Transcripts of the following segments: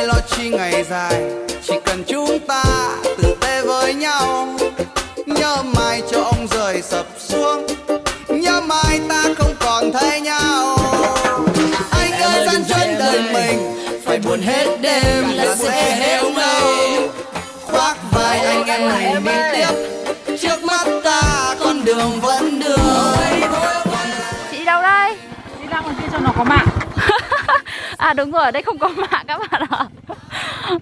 ơi lo chi ngày dài chỉ cần chúng ta tử tế với nhau. Nhớ mai cho ông rời sập xuống nhớ mai ta không còn thấy nhau. Anh ơi gian chân đời mình phải buồn hết đêm là sẽ héo ngâu khoác vai anh em này đi tiếp trước mắt ta con đường vẫn đường Chị đâu đây? Đi ra ngoài kia cho nó có mạng à đúng rồi, ở đây không có mạng các bạn ạ.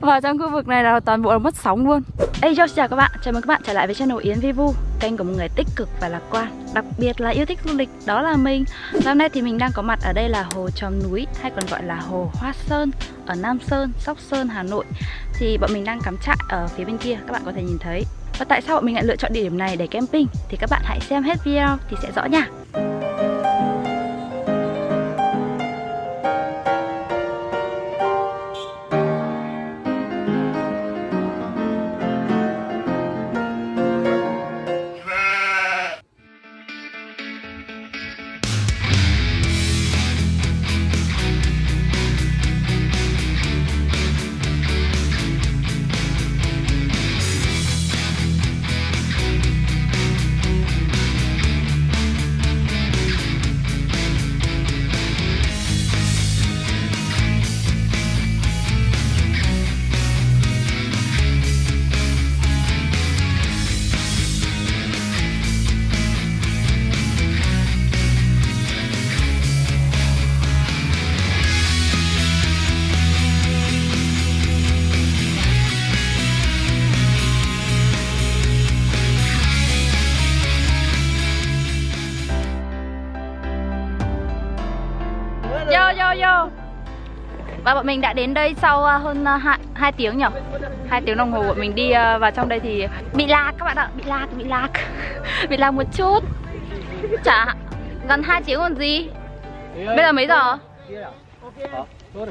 Và trong khu vực này là toàn bộ là mất sóng luôn. Hey yo, chào các bạn, chào mừng các bạn trở lại với channel Yến Vivu Kênh của một người tích cực và lạc quan Đặc biệt là yêu thích du lịch, đó là mình. Và hôm nay thì mình đang có mặt ở đây là Hồ Tròm Núi Hay còn gọi là Hồ Hoa Sơn Ở Nam Sơn, Sóc Sơn, Hà Nội. Thì bọn mình đang cắm trại ở phía bên kia Các bạn có thể nhìn thấy. Và tại sao bọn mình lại lựa chọn địa điểm này để camping? Thì các bạn hãy xem hết video thì sẽ rõ nha. Yo Và bọn mình đã đến đây sau uh, hơn uh, 2, 2 tiếng nhỉ 2 tiếng đồng hồ bọn mình đi uh, vào trong đây thì bị lạc các bạn ạ Bị lạc, bị lạc Bị lạc một chút. Chả gần 2 tiếng còn gì? Bây giờ mấy giờ?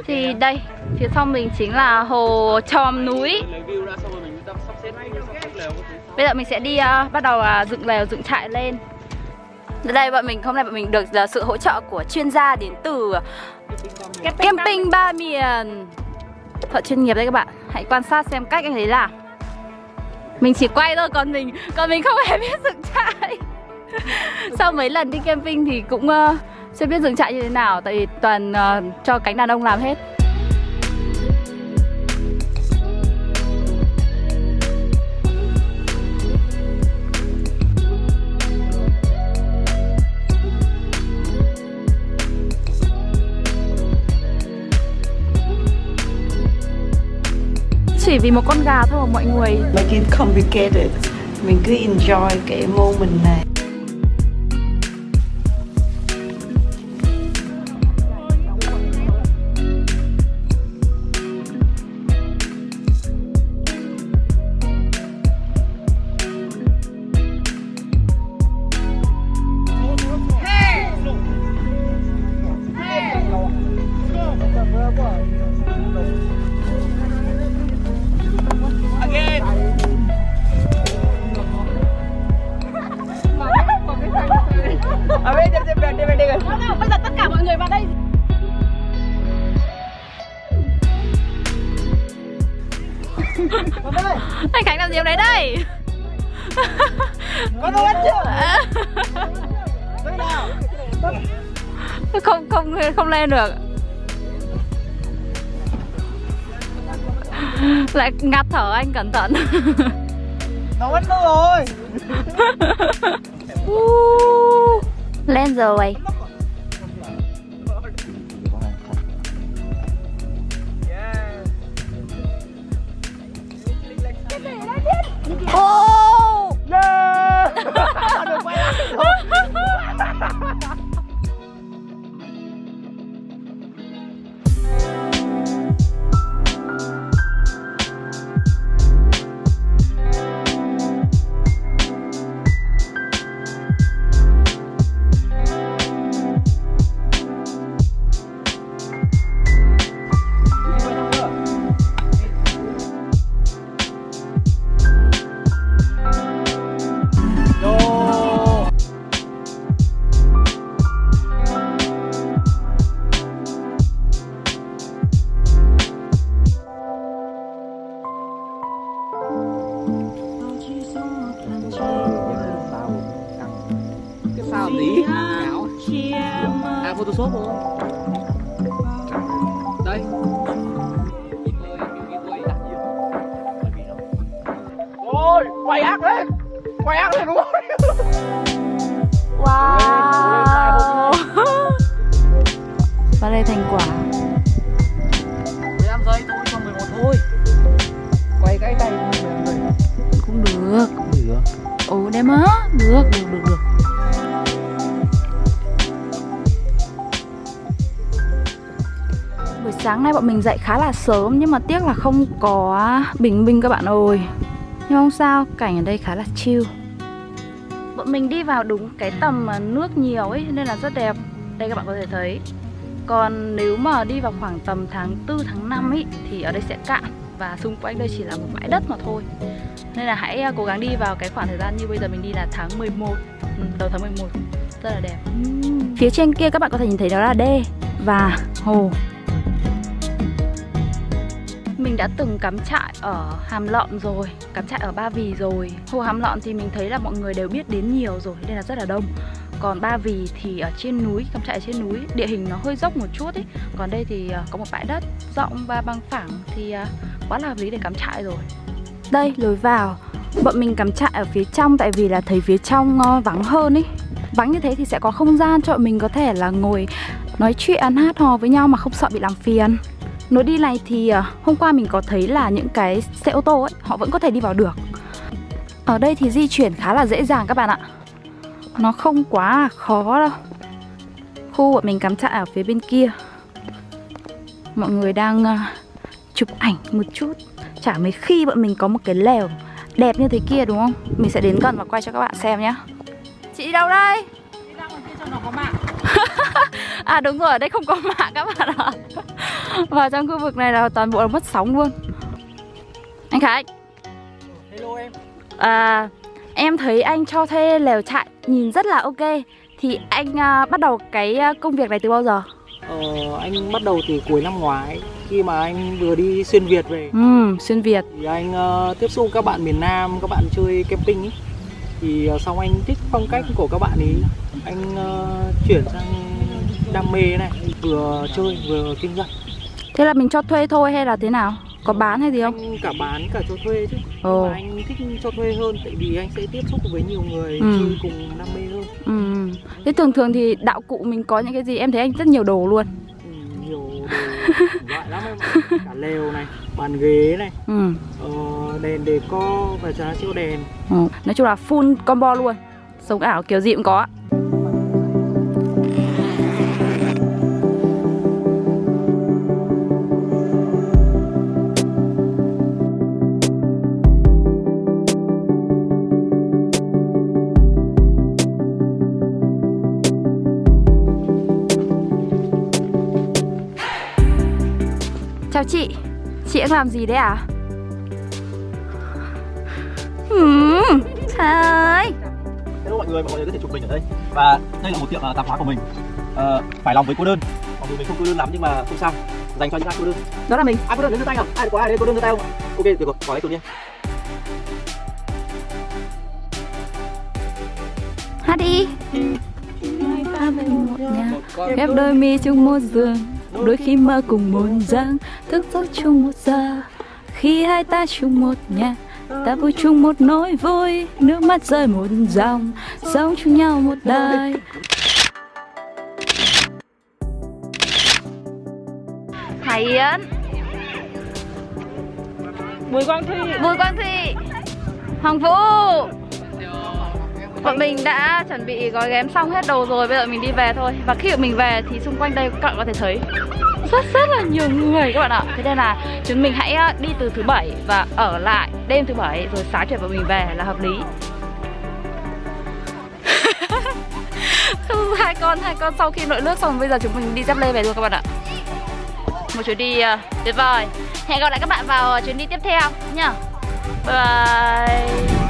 Thì đây Phía sau mình chính là hồ Tròm núi. Bây giờ mình sẽ đi uh, bắt đầu uh, dựng lều, dựng trại lên. Đây bọn mình hôm nay bọn mình được là sự hỗ trợ của chuyên gia đến từ camping ba miền. Thợ chuyên nghiệp đây các bạn. Hãy quan sát xem cách anh ấy làm. Mình chỉ quay thôi còn mình còn mình không hề biết dựng trại. Sau mấy lần đi camping thì cũng uh, chưa biết dựng trại như thế nào tại vì toàn uh, cho cánh đàn ông làm hết. Chỉ vì một con gà thôi mà mọi người. Make it complicated mình cứ enjoy cái moment này. Anh Khánh làm gì ở đấy đây? Có đồ ăn chưa? Không không không lên được. Lại ngạt thở anh cẩn thận. Nấu ăn đâu rồi. Lên rồi làm gì áo à photoshop không? Đây. Ôi quay ác lên quay ác lên luôn wow. Và đây thành quả? 15 giây thôi cho 11 thôi. Quay cái tay. Cũng được. Cũng được. Ồ đẹp á. Được được được được. Sáng nay bọn mình dậy khá là sớm Nhưng mà tiếc là không có bình minh các bạn ơi. Nhưng không sao, cảnh ở đây khá là chill. Bọn mình đi vào đúng cái tầm mà nước nhiều ấy Nên là rất đẹp. Đây các bạn có thể thấy. Còn nếu mà đi vào khoảng tầm tháng 4, tháng 5 ấy Thì ở đây sẽ cạn. Và xung quanh đây chỉ là một bãi đất mà thôi. Nên là hãy à, cố gắng đi vào cái khoảng thời gian như bây giờ mình đi là tháng 11 ừ, Đầu tháng 11 Rất là đẹp. Phía trên kia các bạn có thể nhìn thấy đó là đê Và hồ mình đã từng cắm trại ở Hàm Lọn rồi Cắm trại ở Ba Vì rồi. Hồ Hàm Lọn thì mình thấy là mọi người đều biết đến nhiều rồi Nên là rất là đông. Còn Ba Vì thì ở trên núi, cắm trại ở trên núi Địa hình nó hơi dốc một chút ấy. Còn đây thì ờ, có một bãi đất rộng và bằng phẳng Thì ờ, quá là hợp lý để cắm trại rồi. Đây, lối vào. Bọn mình cắm trại ở phía trong Tại vì là thấy phía trong ờ, vắng hơn ấy. Vắng như thế thì sẽ có không gian cho bọn mình có thể là ngồi nói chuyện hát hò với nhau mà không sợ bị làm phiền. Lối đi này thì uh, hôm qua mình có thấy là những cái xe ô tô ấy Họ vẫn có thể đi vào được. Ở đây thì di chuyển khá là dễ dàng các bạn ạ. Nó không quá khó đâu. Khu bọn mình cắm trại ở phía bên kia. Mọi người đang uh, chụp ảnh một chút. Chả mấy khi bọn mình có một cái lèo đẹp như thế kia đúng không? Mình sẽ đến gần và quay cho các bạn xem nhé Chị đi đâu đây? Đi ra ngoài kia cho nó có mạng. À đúng rồi, ở đây không có mạng các bạn ạ Và trong khu vực này là toàn bộ là mất sóng luôn. Anh Khánh hello em. À, Em thấy anh cho thuê lều trại nhìn rất là ok. Thì anh à, bắt đầu cái à, công việc này từ bao giờ? ờ, anh bắt đầu từ cuối năm ngoái khi mà anh vừa đi xuyên việt về. Ừ, xuyên Việt. Thì anh ờ, tiếp xúc các bạn miền Nam các bạn chơi camping ấy. Thì uh, xong anh thích phong cách của các bạn ấy. Anh ờ, chuyển sang đam mê này vừa chơi vừa kinh doanh Thế là mình cho thuê thôi hay là thế nào? Có bán hay gì không? anh cả bán cả cho thuê chứ Ồ. nhưng mà anh thích cho thuê hơn tại vì anh sẽ tiếp xúc với nhiều người Ừ. chơi cùng đam mê hơn Ừ. Thế thường thường thì đạo cụ mình có những cái gì? Em thấy anh rất nhiều đồ luôn ừ, nhiều đồ loại lắm em cả lều này bàn ghế này Ừ. ờ, đèn đề co và giá siêu đèn ừ. Nói chung là full combo luôn Sống ảo kiểu gì cũng có chị. Chị đang làm gì đấy à? Hmm, trời. Ơi Hello mọi người, mọi người có thể chụp mình ở đây. Và đây là một tiệm uh, tạp hóa của mình. Ờ, Phải lòng với cô đơn. Mặc dù mình không cô đơn lắm nhưng mà không sao. Dành cho những ai cô đơn. Đó là mình. Ai cô đơn đến giơ tay nào? Ai có ai đây cô đơn giơ tay không? Ok, được rồi, bỏ lấy tụi nhé Hát đi. Hai một nhà. Ghép đôi mi chung một giường Đôi khi mơ cùng một giấc Thức giấc chung một giờ. Khi hai ta chung một nhà Ta vui chung một nỗi vui. Nước mắt rơi một dòng Sống chung nhau một đời. Hải Yến. Bùi Quang Thi. Bùi Quang Thị Hoàng Vũ Bọn mình đã chuẩn bị gói ghém xong hết đồ rồi Bây giờ mình đi về thôi. Và khi mình về thì xung quanh đây các bạn có thể thấy Rất rất là nhiều người các bạn ạ. Thế nên là chúng mình hãy ờ, đi từ thứ bảy Và ở lại đêm thứ bảy Rồi sáng chiều bọn mình về là hợp lý. Hai con hai con sau khi nội nước xong bây giờ chúng mình đi dép lê về luôn các bạn ạ. Một chuyến đi uh, tuyệt vời. Hẹn gặp lại các bạn vào chuyến đi tiếp theo nhá. Bye bye.